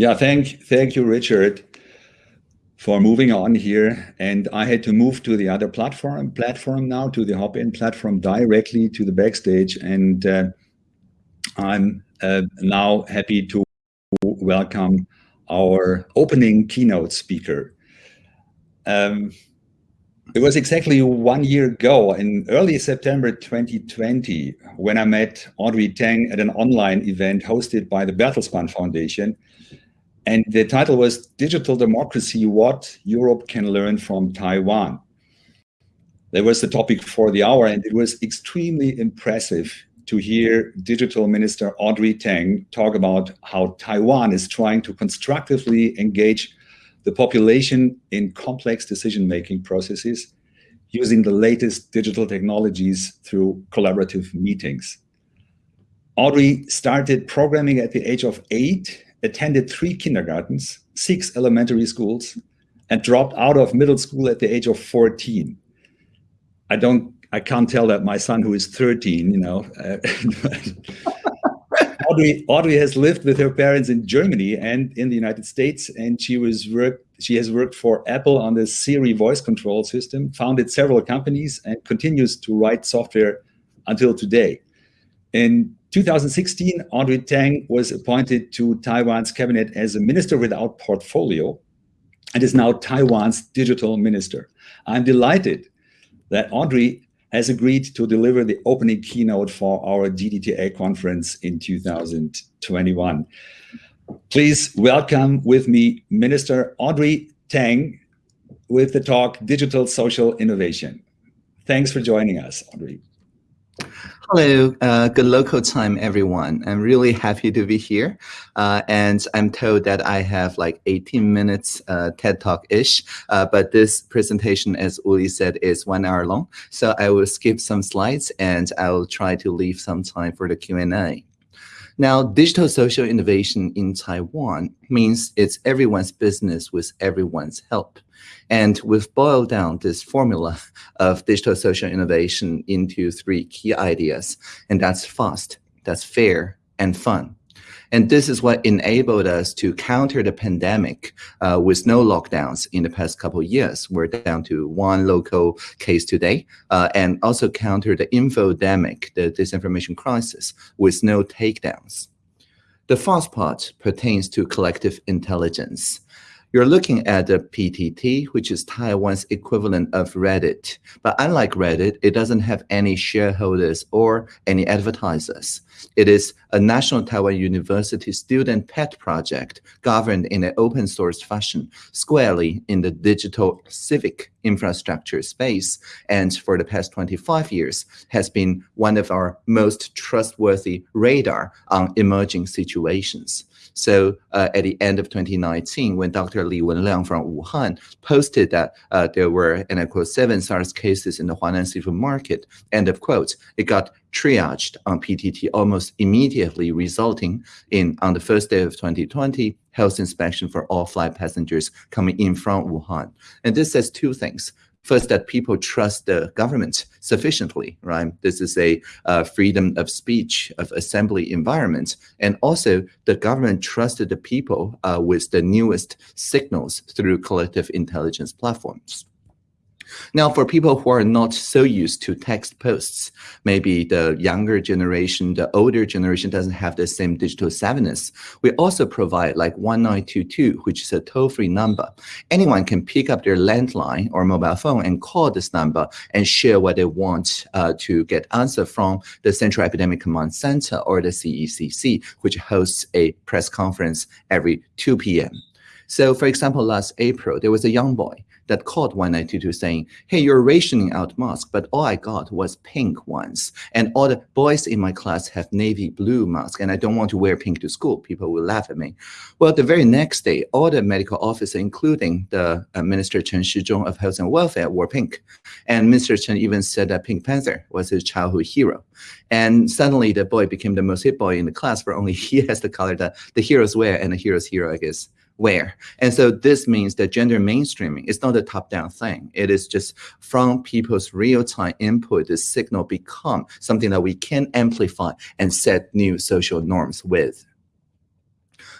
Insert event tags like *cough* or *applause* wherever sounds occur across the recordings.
Yeah, thank, thank you, Richard, for moving on here. And I had to move to the other platform platform now, to the Hopin platform directly to the backstage. And uh, I'm uh, now happy to welcome our opening keynote speaker. Um, it was exactly one year ago in early September 2020 when I met Audrey Tang at an online event hosted by the Bertelsmann Foundation. And the title was Digital Democracy, What Europe Can Learn from Taiwan. That was the topic for the hour and it was extremely impressive to hear Digital Minister Audrey Tang talk about how Taiwan is trying to constructively engage the population in complex decision-making processes using the latest digital technologies through collaborative meetings. Audrey started programming at the age of eight, attended three kindergartens, six elementary schools, and dropped out of middle school at the age of 14. I don't, I can't tell that my son who is 13, you know, uh, *laughs* Audrey, Audrey has lived with her parents in Germany and in the United States, and she was worked. She has worked for Apple on the Siri voice control system, founded several companies, and continues to write software until today. In 2016, Audrey Tang was appointed to Taiwan's cabinet as a minister without portfolio and is now Taiwan's digital minister. I'm delighted that Audrey has agreed to deliver the opening keynote for our DDTA conference in 2021. Please welcome with me Minister Audrey Tang with the talk Digital Social Innovation. Thanks for joining us, Audrey. Hello, uh, good local time, everyone. I'm really happy to be here. Uh, and I'm told that I have like 18 minutes uh, TED Talk-ish, uh, but this presentation, as Uli said, is one hour long. So I will skip some slides and I will try to leave some time for the Q&A. Now, digital social innovation in Taiwan means it's everyone's business with everyone's help. And we've boiled down this formula of digital social innovation into three key ideas, and that's fast, that's fair, and fun. And this is what enabled us to counter the pandemic uh, with no lockdowns in the past couple of years. We're down to one local case today, uh, and also counter the infodemic, the disinformation crisis, with no takedowns. The fast part pertains to collective intelligence. You're looking at the PTT, which is Taiwan's equivalent of Reddit. But unlike Reddit, it doesn't have any shareholders or any advertisers. It is a National Taiwan University student pet project governed in an open source fashion, squarely in the digital civic infrastructure space. And for the past 25 years has been one of our most trustworthy radar on emerging situations. So uh, at the end of 2019, when Dr. Li Wenliang from Wuhan posted that uh, there were, and I quote, seven SARS cases in the Huanan seafood market, end of quote, it got triaged on PTT almost immediately, resulting in, on the first day of 2020, health inspection for all flight passengers coming in from Wuhan. And this says two things. First, that people trust the government sufficiently, right? This is a uh, freedom of speech, of assembly environment. And also, the government trusted the people uh, with the newest signals through collective intelligence platforms. Now, for people who are not so used to text posts, maybe the younger generation, the older generation doesn't have the same digital savviness. We also provide like 1922, which is a toll-free number. Anyone can pick up their landline or mobile phone and call this number and share what they want uh, to get answer from the Central Epidemic Command Center or the CECC, which hosts a press conference every 2 p.m. So for example, last April, there was a young boy that called 1922 saying, hey, you're rationing out masks, but all I got was pink ones. And all the boys in my class have navy blue masks, and I don't want to wear pink to school. People will laugh at me. Well, the very next day, all the medical officers, including the uh, Minister Chen Shizhong of Health and Welfare, wore pink. And Minister Chen even said that Pink Panther was his childhood hero. And suddenly the boy became the most hit boy in the class for only *laughs* he has the color that the heroes wear and the hero's hero, I guess, where. And so this means that gender mainstreaming is not a top-down thing. It is just from people's real-time input, the signal become something that we can amplify and set new social norms with.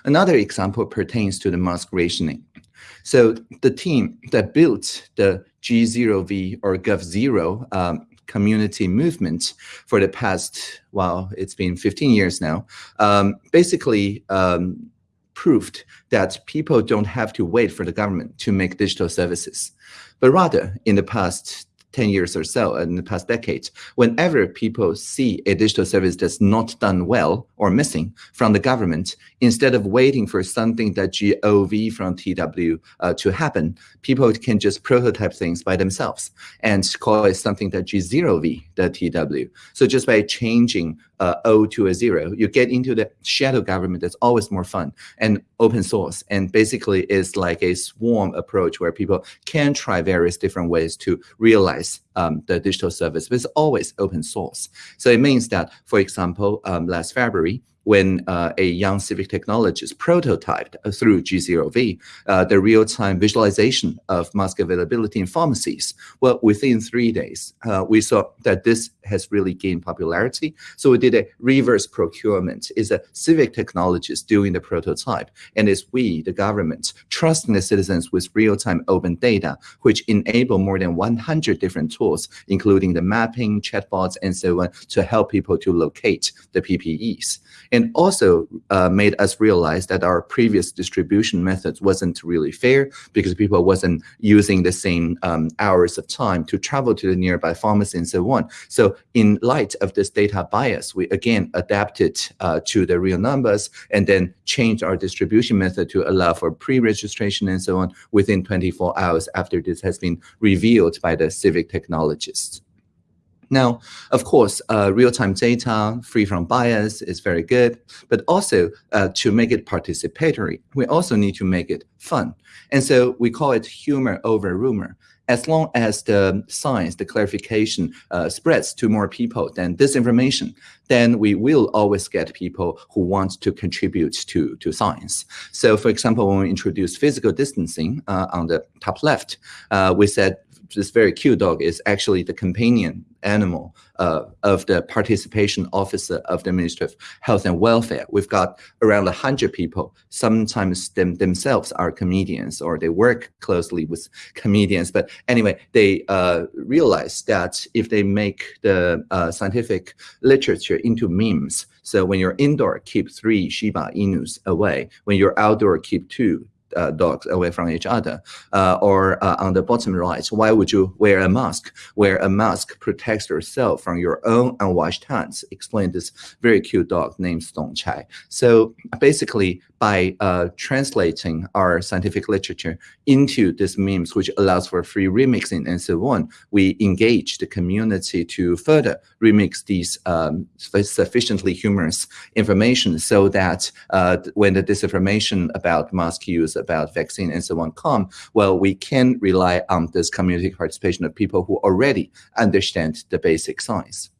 Another example pertains to the mask rationing. So the team that built the G0V or Gov0 um, community movement for the past, well, it's been 15 years now, um, basically um, proved that people don't have to wait for the government to make digital services, but rather in the past 10 years or so in the past decade, whenever people see a digital service that's not done well or missing from the government, instead of waiting for something that GOV from TW uh, to happen, people can just prototype things by themselves and call it something that G0V, the TW. So just by changing uh, O to a zero, you get into the shadow government that's always more fun and open source. And basically is like a swarm approach where people can try various different ways to realize um, the digital service, but it's always open source. So it means that, for example, um, last February, when uh, a young civic technologist prototyped uh, through G0V uh, the real-time visualization of mask availability in pharmacies. Well, within three days, uh, we saw that this has really gained popularity. So we did a reverse procurement. It's a civic technologist doing the prototype, and it's we, the government, trusting the citizens with real-time open data, which enable more than 100 different tools, including the mapping, chatbots, and so on, to help people to locate the PPEs and also uh, made us realize that our previous distribution methods wasn't really fair because people wasn't using the same um, hours of time to travel to the nearby pharmacy and so on. So in light of this data bias, we again adapted uh, to the real numbers and then changed our distribution method to allow for pre-registration and so on within 24 hours after this has been revealed by the civic technologists. Now, of course, uh, real-time data free from bias is very good, but also uh, to make it participatory, we also need to make it fun. And so we call it humor over rumor. As long as the science, the clarification uh, spreads to more people than disinformation, then we will always get people who want to contribute to, to science. So for example, when we introduced physical distancing uh, on the top left, uh, we said this very cute dog is actually the companion animal uh, of the participation officer of the Ministry of Health and Welfare. We've got around 100 people. Sometimes them themselves are comedians or they work closely with comedians. But anyway, they uh, realize that if they make the uh, scientific literature into memes, so when you're indoor, keep three Shiba Inus away. When you're outdoor, keep two uh, dogs away from each other. Uh, or uh, on the bottom right, why would you wear a mask? Wear a mask protects yourself from your own unwashed hands. Explain this very cute dog named Stone Chai. So basically, by uh, translating our scientific literature into these memes, which allows for free remixing and so on, we engage the community to further remix these um, sufficiently humorous information so that uh, when the disinformation about mask use, about vaccine and so on come, well, we can rely on this community participation of people who already understand the basic science.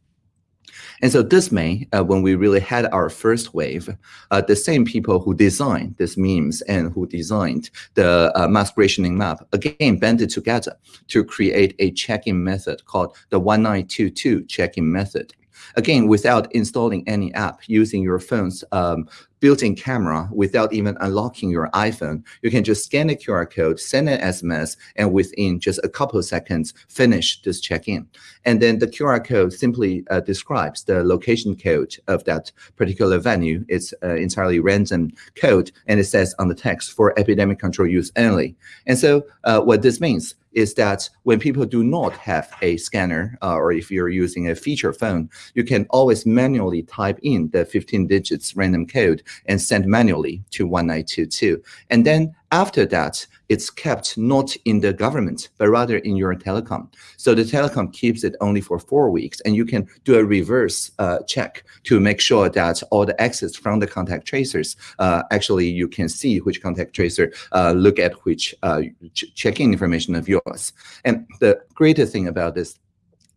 And so this May, uh, when we really had our first wave, uh, the same people who designed these memes and who designed the uh, mask rationing map, again, banded together to create a check-in method called the 1922 check-in method. Again, without installing any app, using your phone's um, built-in camera without even unlocking your iPhone. You can just scan the QR code, send an SMS, and within just a couple of seconds, finish this check-in. And then the QR code simply uh, describes the location code of that particular venue. It's uh, entirely random code, and it says on the text for epidemic control use only. And so uh, what this means is that when people do not have a scanner, uh, or if you're using a feature phone, you can always manually type in the 15 digits random code and send manually to 1922. And then after that, it's kept not in the government, but rather in your telecom. So the telecom keeps it only for four weeks, and you can do a reverse uh, check to make sure that all the exits from the contact tracers, uh, actually you can see which contact tracer uh, look at which uh, ch check-in information of yours. And the greatest thing about this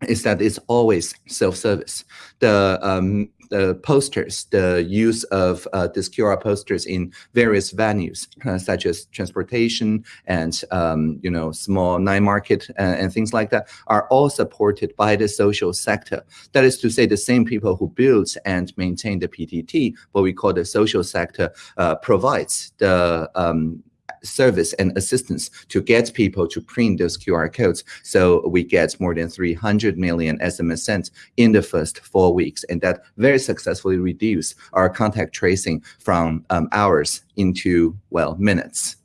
is that it's always self-service. The um, the posters, the use of uh, QR posters in various venues, uh, such as transportation and um, you know small night market and, uh, and, things like that, are all supported by the social sector. That is to say, the same people who build and maintain the PTT, what we call the social sector, uh, provides the um, service and assistance to get people to print those QR codes. So we get more than 300 million SMS sent in the first four weeks. And that very successfully reduced our contact tracing from um, hours into, well, minutes.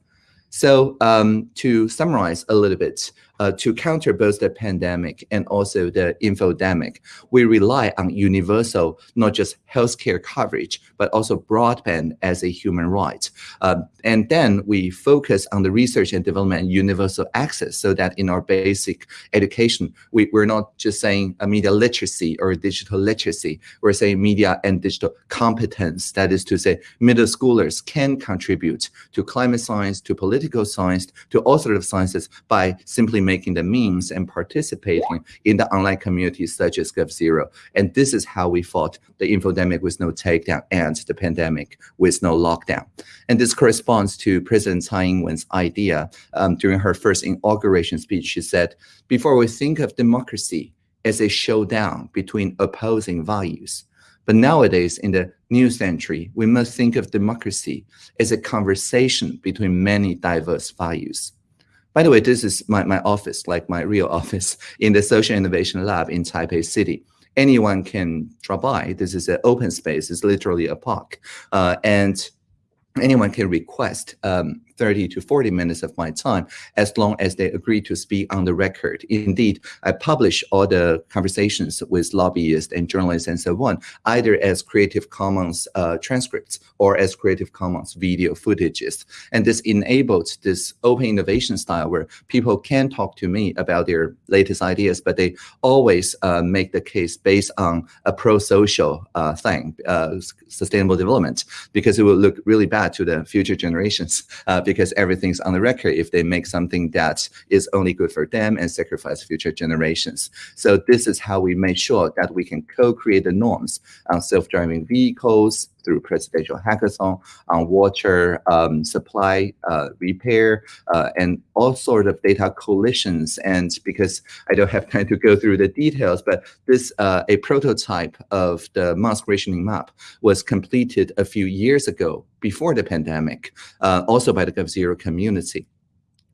So um, to summarize a little bit, uh, to counter both the pandemic and also the infodemic, we rely on universal, not just healthcare coverage, but also broadband as a human right. Uh, and then we focus on the research and development and universal access so that in our basic education, we, we're not just saying a media literacy or digital literacy, we're saying media and digital competence. That is to say, middle schoolers can contribute to climate science, to political science, to all sorts of sciences by simply making the memes and participating in the online communities such as GovZero. And this is how we fought the infodemic with no takedown and the pandemic with no lockdown. And this corresponds to President Tsai Ing-wen's idea um, during her first inauguration speech. She said, before we think of democracy as a showdown between opposing values, but nowadays, in the new century, we must think of democracy as a conversation between many diverse values. By the way, this is my, my office, like my real *laughs* office in the Social Innovation Lab in Taipei City. Anyone can drop by. This is an open space. It's literally a park. Uh, and anyone can request um, 30 to 40 minutes of my time as long as they agree to speak on the record. Indeed, I publish all the conversations with lobbyists and journalists and so on, either as Creative Commons uh, transcripts or as Creative Commons video footages. And this enabled this open innovation style where people can talk to me about their latest ideas, but they always uh, make the case based on a pro-social uh, thing, uh, sustainable development, because it will look really bad to the future generations *laughs* uh, because everything's on the record if they make something that is only good for them and sacrifice future generations. So this is how we make sure that we can co-create the norms on self-driving vehicles, through presidential hackathon on water um, supply uh, repair uh, and all sort of data coalitions. And because I don't have time to go through the details, but this uh, a prototype of the mask rationing map was completed a few years ago before the pandemic, uh, also by the GovZero community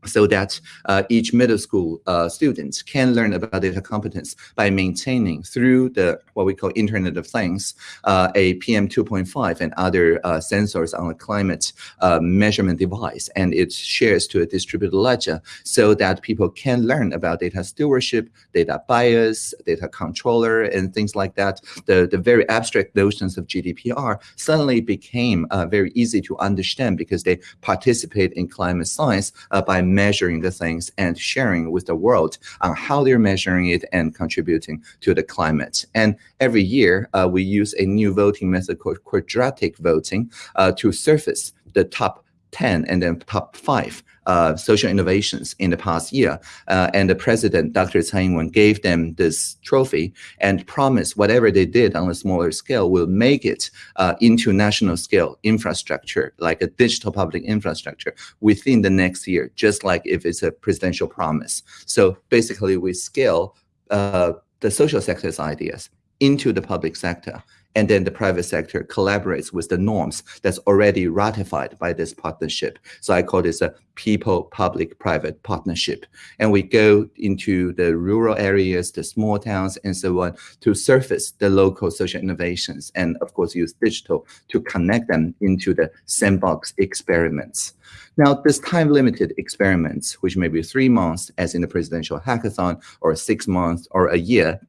so that uh, each middle school uh, student can learn about data competence by maintaining through the what we call Internet of Things, uh, a PM 2.5 and other uh, sensors on a climate uh, measurement device, and it shares to a distributed ledger so that people can learn about data stewardship, data bias, data controller, and things like that. The, the very abstract notions of GDPR suddenly became uh, very easy to understand because they participate in climate science by measuring the things and sharing with the world on how they're measuring it and contributing to the climate. And every year, uh, we use a new voting method called quadratic voting uh, to surface the top 10 and then top five uh, social innovations in the past year. Uh, and the president, Dr. Tsai Ing-wen, gave them this trophy and promised whatever they did on a smaller scale will make it uh, into national scale infrastructure, like a digital public infrastructure within the next year, just like if it's a presidential promise. So basically, we scale uh, the social sector's ideas into the public sector and then the private sector collaborates with the norms that's already ratified by this partnership. So I call this a people-public-private partnership. And we go into the rural areas, the small towns, and so on to surface the local social innovations and, of course, use digital to connect them into the sandbox experiments. Now, this time-limited experiments, which may be three months, as in the presidential hackathon, or six months, or a year,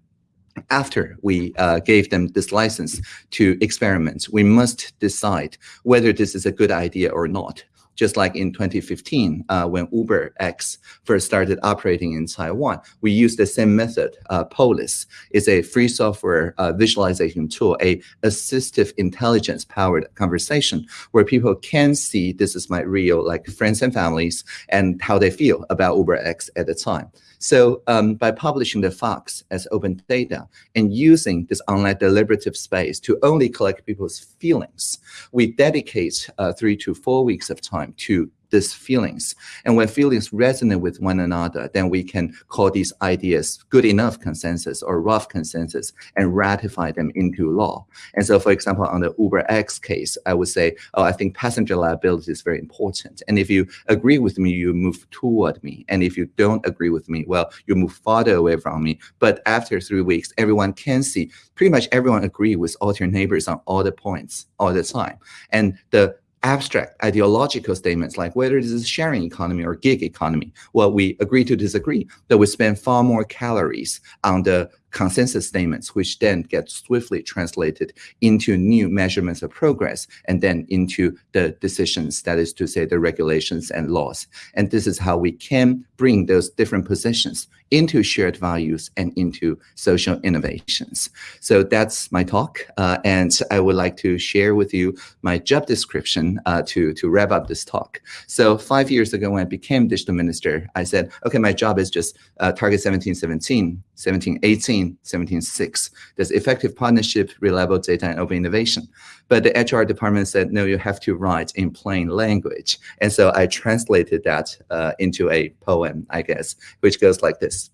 after we uh, gave them this license to experiment, we must decide whether this is a good idea or not. Just like in 2015, uh, when Uber X first started operating in Taiwan, we used the same method. Uh, Polis is a free software uh, visualization tool, a assistive intelligence powered conversation where people can see this is my real like friends and families and how they feel about Uber X at the time. So um, by publishing the facts as open data and using this online deliberative space to only collect people's feelings, we dedicate uh, three to four weeks of time to these feelings. And when feelings resonate with one another, then we can call these ideas good enough consensus or rough consensus and ratify them into law. And so, for example, on the Uber X case, I would say, oh, I think passenger liability is very important. And if you agree with me, you move toward me. And if you don't agree with me, well, you move farther away from me. But after three weeks, everyone can see pretty much everyone agree with all your neighbors on all the points all the time. And the abstract ideological statements like whether this is sharing economy or gig economy. Well, we agree to disagree, but we spend far more calories on the consensus statements, which then get swiftly translated into new measurements of progress and then into the decisions, that is to say, the regulations and laws. And this is how we can bring those different positions into shared values and into social innovations. So that's my talk. Uh, and I would like to share with you my job description uh, to, to wrap up this talk. So five years ago, when I became digital minister, I said, okay, my job is just uh, target 1717, 1718, 17.6. There's effective partnership, reliable data, and open innovation. But the HR department said, no, you have to write in plain language. And so I translated that uh, into a poem, I guess, which goes like this.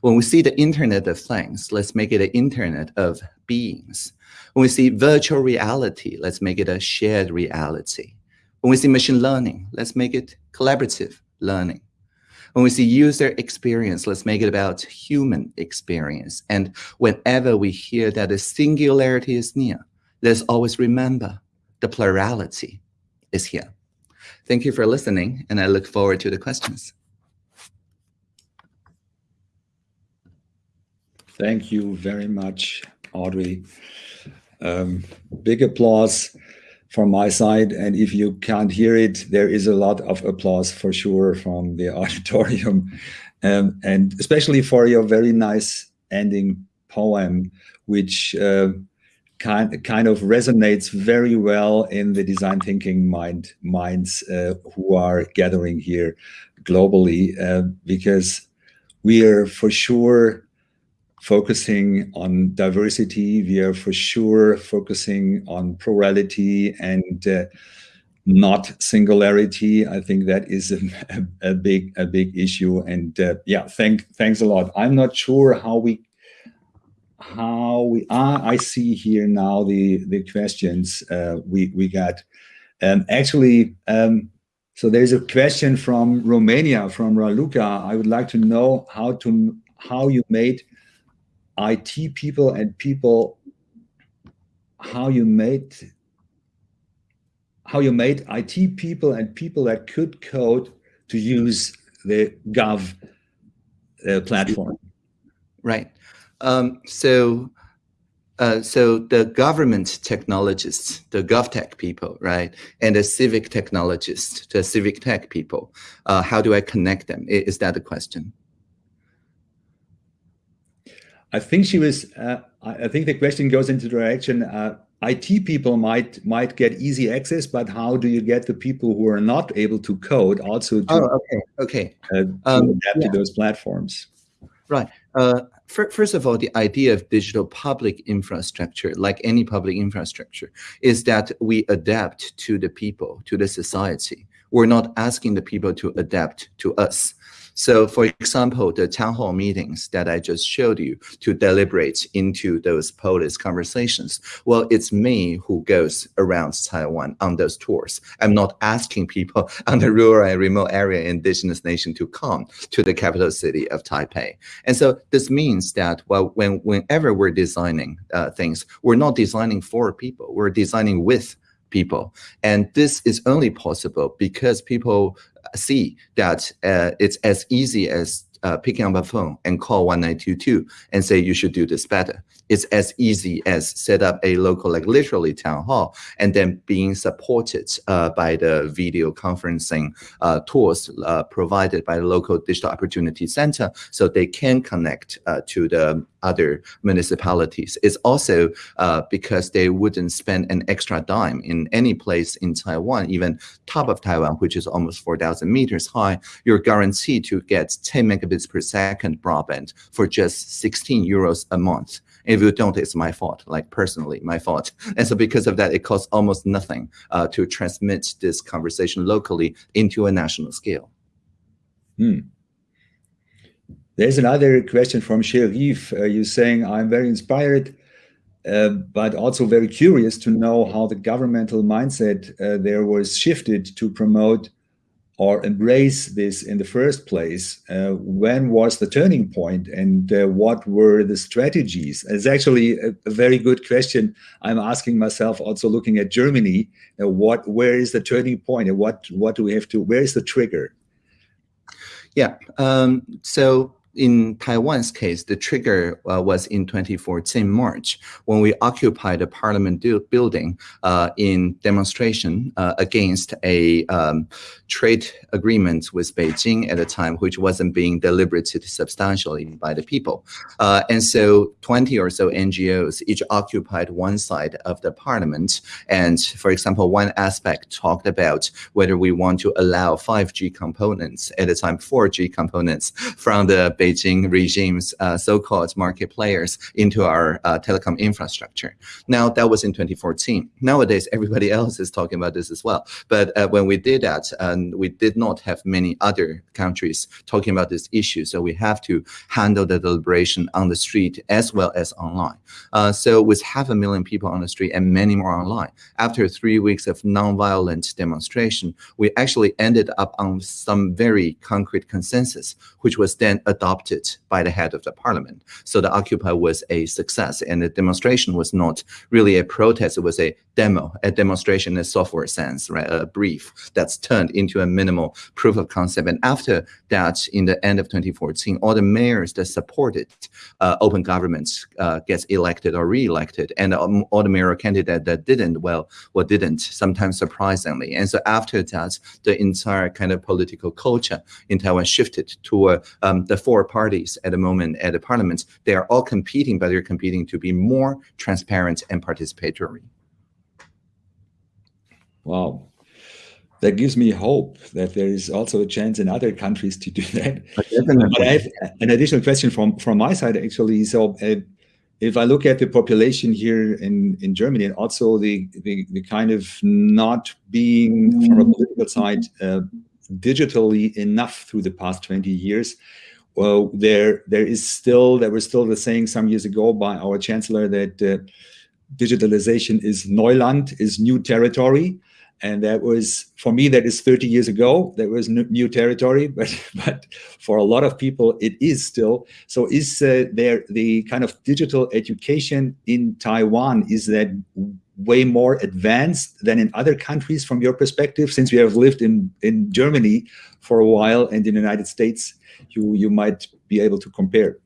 When we see the Internet of Things, let's make it an Internet of beings. When we see virtual reality, let's make it a shared reality. When we see machine learning, let's make it collaborative learning. When we see user experience, let's make it about human experience. And whenever we hear that the singularity is near, let's always remember the plurality is here. Thank you for listening, and I look forward to the questions. Thank you very much, Audrey. Um, big applause from my side. And if you can't hear it, there is a lot of applause for sure from the *laughs* auditorium. Um, and especially for your very nice ending poem, which uh, kind, kind of resonates very well in the design thinking mind minds uh, who are gathering here globally, uh, because we are for sure focusing on diversity. We are for sure focusing on plurality and uh, not singularity. I think that is a, a, big a big issue. And uh, yeah, thank thanks a lot. I'm not sure how we how we are. I see here now the the questions uh, we we got. Um, actually, um, so there's a question from Romania from Raluca. I would like to know how to how you made IT people and people how you made how you made IT people and people that could code to use the Gov uh, platform. Right. Um, so, uh, so the government technologists, the GovTech people, right, and the civic technologists, the civic tech people, uh, how do I connect them? Is that the question? I think she was. Uh, I think the question goes into the direction. Uh, IT people might might get easy access, but how do you get the people who are not able to code also to, oh, okay, okay, uh, to um, adapt yeah. to those platforms? Right. Uh, first of all, the idea of digital public infrastructure, like any public infrastructure, is that we adapt to the people, to the society. We're not asking the people to adapt to us. So for example, the town hall meetings that I just showed you to deliberate into those policy conversations, well, it's me who goes around Taiwan on those tours. I'm not asking people *laughs* on the rural and remote area indigenous nation to come to the capital city of Taipei. And so this means that well, when whenever we're designing uh, things, we're not designing for people, we're designing with people. And this is only possible because people see that uh, it's as easy as uh, picking up a phone and call 1922 and say you should do this better. It's as easy as set up a local, like literally town hall, and then being supported uh, by the video conferencing tools provided by the local digital opportunity center, so they can connect to the other municipalities. It's also uh, because they wouldn't spend an extra dime in any place in Taiwan, even top of Taiwan, which is almost 4,000 meters high, you're guaranteed to get 10 megabits per second broadband for just 16 euros a month. If you don't, it's my fault, like personally, my fault. *laughs* And so because of that, it costs almost nothing uh, to transmit this conversation locally into a national scale. Hmm. There's another question from Sherif. Uh, you're saying, I'm very inspired, uh, but also very curious to know how the governmental mindset uh, there was shifted to promote or embrace this in the first place? Uh, when was the turning point and uh, what were the strategies? It's actually a, a, very good question. I'm asking myself also looking at Germany, uh, what, where is the turning point and what, what do we have to, where is the trigger? Yeah, um, so in Taiwan's case, the trigger uh, was in 2014 March when we occupied a parliament building uh, in demonstration uh, against a um, trade agreement with Beijing at the time, which wasn't being deliberated substantially by the people. Uh, and so 20 or so NGOs each occupied one side of the parliament. And for example, one aspect talked about whether we want to allow 5G components at the time, 4G components from the Beijing regime's uh, so-called market players into our uh, telecom infrastructure. Now, that was in 2014. Nowadays, everybody *laughs* else is talking about this as well. But uh, when we did that, and we did not have many other countries talking about this issue, so we have to handle the deliberation on the street as well as online. So with half a million people on the street and many more online, after three weeks of nonviolent demonstration, we actually ended up on some very concrete consensus, which was then adopted adopted by the head of the parliament. So the Occupy was a success and the demonstration was not really a protest, it was a demo, a demonstration in a software sense, right? A brief that's turned into a minimal proof of concept. And after that, in the end of 2014, all the mayors that supported uh, open governments uh, gets elected or re-elected, and um, all the mayoral candidates that didn't, well, well, didn't, sometimes surprisingly. And so after that, the entire kind of political culture in Taiwan shifted to um, the four parties at the moment at the parliament. They are all competing, but they're competing to be more transparent and participatory. Wow. That gives me hope that there is also a chance in other countries to do *laughs* that. But I have an additional question from, from my side, actually. So uh, if I look at the population here in, in Germany and also the, the, the kind of not being from a political side uh, digitally enough through the past 20 years, well, there there is still there was still the saying some years ago by our chancellor that uh, digitalization is Neuland, is new territory. And that was, for me, that is 30 years ago. That was new territory, *laughs* but but for a lot of people, it is still. So is uh, there the kind of digital education in Taiwan, is that way more advanced than in other countries from your perspective, since you have lived in, in Germany for a while and in the United States, you, you might be able to compare.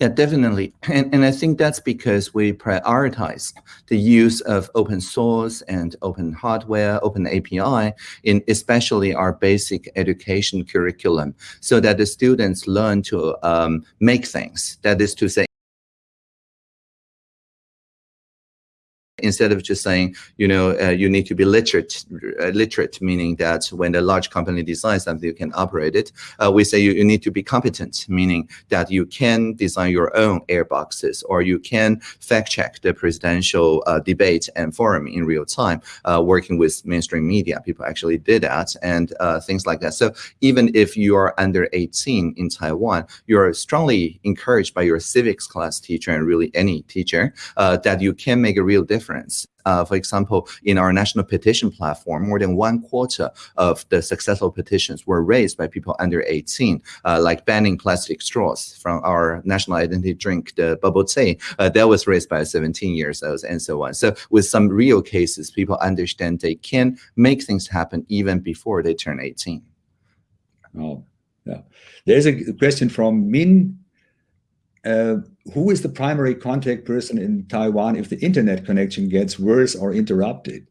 Yeah, definitely. And, and I think that's because we prioritize the use of open source and open hardware, open API in especially our basic education curriculum so that the students learn to um, make things. That is to say, instead of just saying, you know, uh, you need to be literate, uh, literate, meaning that when a large company designs something, you can operate it. Uh, we say you, you, need to be competent, meaning that you can design your own airboxes or you can fact check the presidential uh, debate and forum in real time, uh, working with mainstream media. People actually did that and uh, things like that. So even if you are under 18 in Taiwan, you're strongly encouraged by your civics class teacher and really any teacher that you can make a real difference difference. Uh, for example, in our national petition platform, more than one quarter of the successful petitions were raised by people under 18, uh, like banning plastic straws from our national identity drink, the bubble tea. Uh, that was raised by 17 years old and so on. So with some real cases, people understand they can make things happen even before they turn 18. Oh, yeah. There's a question from Min uh, who is the primary contact person in Taiwan if the internet connection gets worse or interrupted?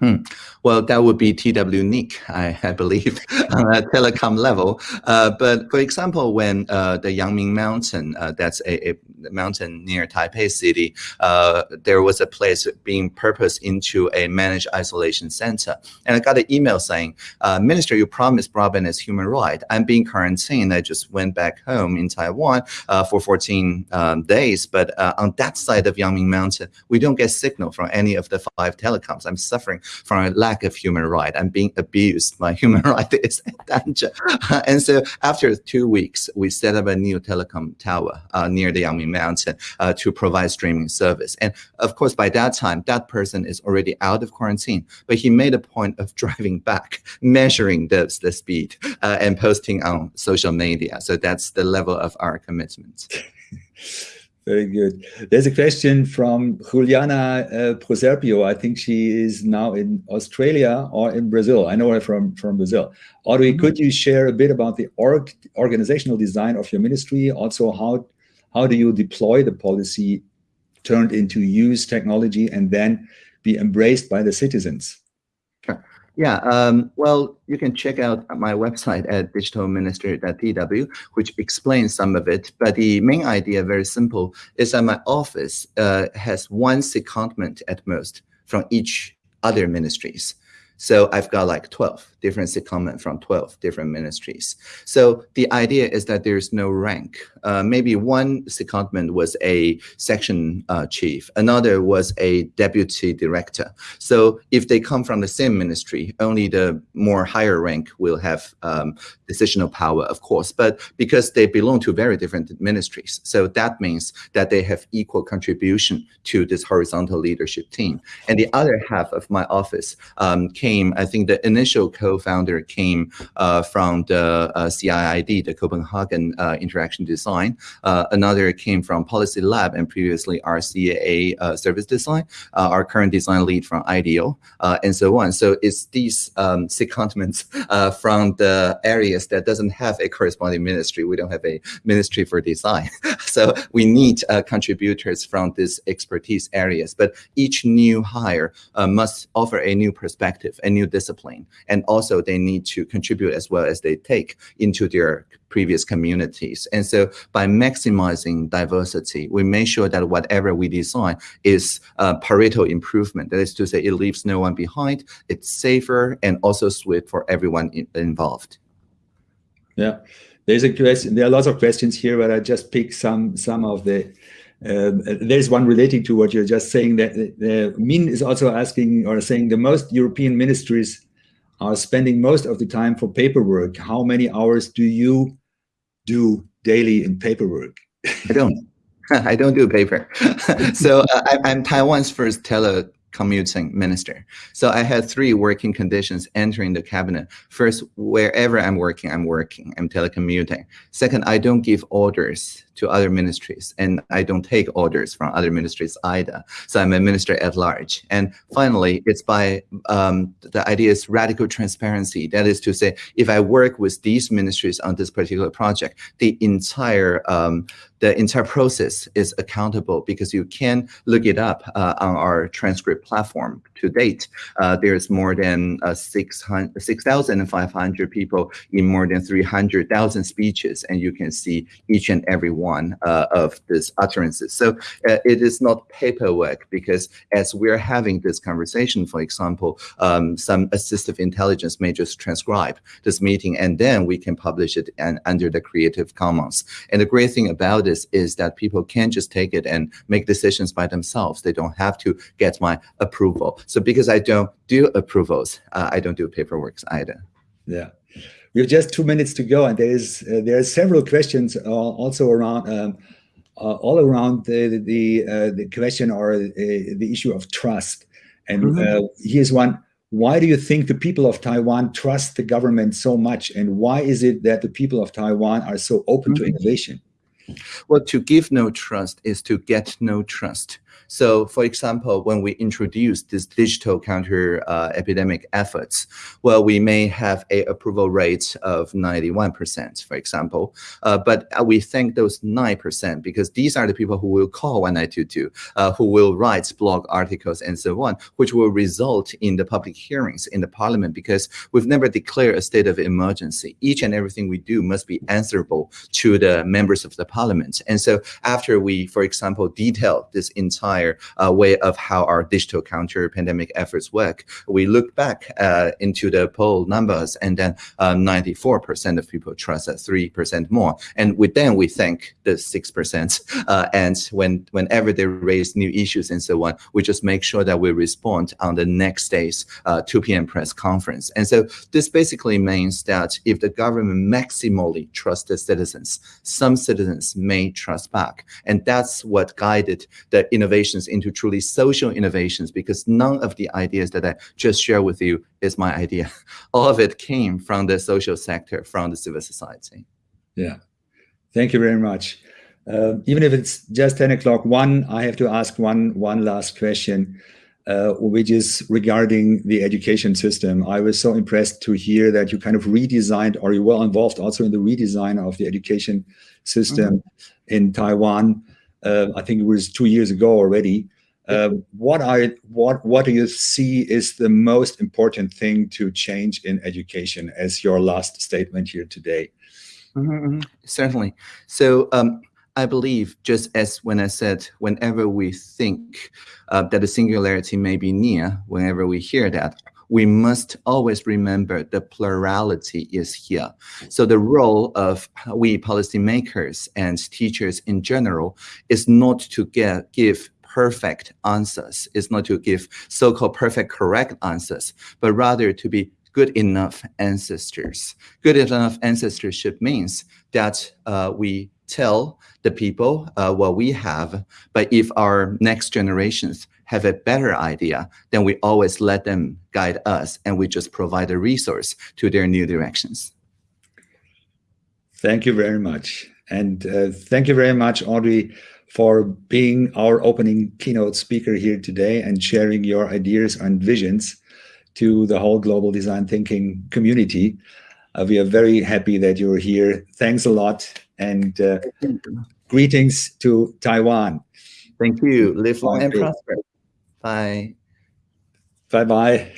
Hmm. Well, that would be TWNIC, I, I believe, *laughs* on a telecom level. Uh, but for example, when uh, the Yangming Mountain, uh, that's a, a, mountain near Taipei City, uh, there was a place being purposed into a managed isolation center. And I got an email saying, uh, Minister, you promised broadband as human right. I'm being quarantined. I just went back home in Taiwan uh, for 14 um, days. But on that side of Yangming Mountain, we don't get signal from any of the five telecoms. I'm suffering from a lack of human right. I'm being abused. My *laughs* human right is danger. *laughs* and so after two weeks, we set up a new telecom tower uh, near the Yangming Mountain uh, to provide streaming service. And of course, by that time, that person is already out of quarantine, but he made a point of *laughs* driving back, measuring the, the speed uh, and posting on social media. So that's the level of our commitment. Very good. There's a question from Juliana uh, Proserpio. I think she is now in Australia or in Brazil. I know her from, from Brazil. Audrey, mm -hmm. could you share a bit about the org organizational design of your ministry? Also, how, how do you deploy the policy turned into use technology and then be embraced by the citizens? Yeah, um, well, you can check out my website at digitalminister.tw, which explains some of it. But the main idea, very simple, is that my office uh, has one secondment at most from each other ministries. So I've got like 12 different secondment from 12 different ministries. So the idea is that there's no rank. Uh, maybe one secondment was a section uh, chief, another was a deputy director. So if they come from the same ministry, only the more higher rank will have um, decisional power, of course, but because they belong to very different ministries. So that means that they have equal contribution to this horizontal leadership team. And the other half of my office um, came came, I think the initial co-founder came uh, from the uh, CIID, the Copenhagen uh, Interaction Design. Another came from Policy Lab and previously RCA Service Design, our current design lead from IDEO, and so on. So it's these um, secondments *laughs* from the areas that doesn't have a corresponding ministry. We don't have a ministry for design. *laughs* so we need contributors from these expertise areas. But each new hire must offer a new perspective, a new discipline. And also they need to contribute as well as they take into their previous communities. And so by maximizing diversity, we make sure that whatever we design is a Pareto improvement. That is to say, it leaves no one behind, it's safer and also swift for everyone in, involved. Yeah, there's a question. There are lots of questions here, but I just pick some some of the um, there's one relating to what you're just saying that uh, Min is also asking or saying the most European ministries are spending most of the time for paperwork. How many hours do you do daily in paperwork? I don't. *laughs* I don't do paper. *laughs* so uh, I, am Taiwan's first tele commuting minister. So I had three working conditions entering the cabinet. First, wherever I'm working, I'm working, I'm telecommuting. Second, I don't give orders to other ministries, and I don't take orders from other ministries either. So I'm a minister at large. And finally, it's by um, the idea is radical transparency. That is to say, if I work with these ministries on this particular project, the entire um, the entire process is accountable because you can look it up uh, on our transcript platform. To date, uh, there's more than uh, 6,500 people in more than 300,000 speeches, and you can see each and every one one uh, of these utterances. So uh, it is not paperwork because as we're having this conversation, for example, um, some assistive intelligence may just transcribe this meeting and then we can publish it and under the Creative Commons. And the great thing about this is that people can just take it and make decisions by themselves. They don't have to get my approval. So because I don't do approvals, uh, I don't do paperwork either. Yeah we have just two minutes to go, and there is uh, there are several questions uh, also around um, uh, all around the the uh, the question or uh, the issue of trust. And mm -hmm. here's one: Why do you think the people of Taiwan trust the government so much, and why is it that the people of Taiwan are so open mm -hmm. to mm-hmm. innovation? Well, to give no trust is to get no trust. So, for example, when we introduce this digital counter uh, epidemic efforts, well, we may have a approval rate of 91%, for example, uh, but we thank those 9% because these are the people who will call 1922, uh, who will write blog articles and so on, which will result in the public hearings in the parliament because we've never declared a state of emergency. Each and everything we do must be answerable to the members of the parliament. And so after we, for example, detail this entire uh, way of how our digital counter pandemic efforts work, we look back uh, into the poll numbers and then 94% uh, of people trust us, 3% more. And with then we thank the 6%. Uh, and when whenever they raise new issues and so on, we just make sure that we respond on the next day's uh, 2 p.m. press conference. And so this basically means that if the government maximally trusts the citizens, some citizens may trust back. And that's what guided the innovations into truly social innovations because none of the ideas that I just shared with you is my idea. *laughs* All of it came from the social sector, from the civil society. Yeah. Thank you very much. Uh, even if it's just 10 o'clock, one, I have to ask one, one last question uh, which is regarding the education system. I was so impressed to hear that you kind of redesigned or you were involved also in the redesign of the education system mm -hmm. in Taiwan. Uh, I think it was two years ago already. Uh, what I what what do you see is the most important thing to change in education as your last statement here today? Mm -hmm, certainly. So um, I believe, just as when I said, whenever we think uh, that the singularity may be near, whenever we hear that, we must always remember the plurality is here. So the role of we policymakers and teachers in general is not to get, give perfect answers, is not to give so-called perfect correct answers, but rather to be good enough ancestors. Good enough ancestorship means that uh, we tell the people uh, what we have. But if our next generations have a better idea, then we always let them guide us and we just provide a resource to their new directions. Thank you very much. And uh, thank you very much, Audrey, for being our opening keynote speaker here today and sharing your ideas and visions to the whole global design thinking community. Uh, we are very happy that you're here. Thanks a lot and uh, greetings to Taiwan. Thank you. Live long and prosper. Bye. Bye-bye.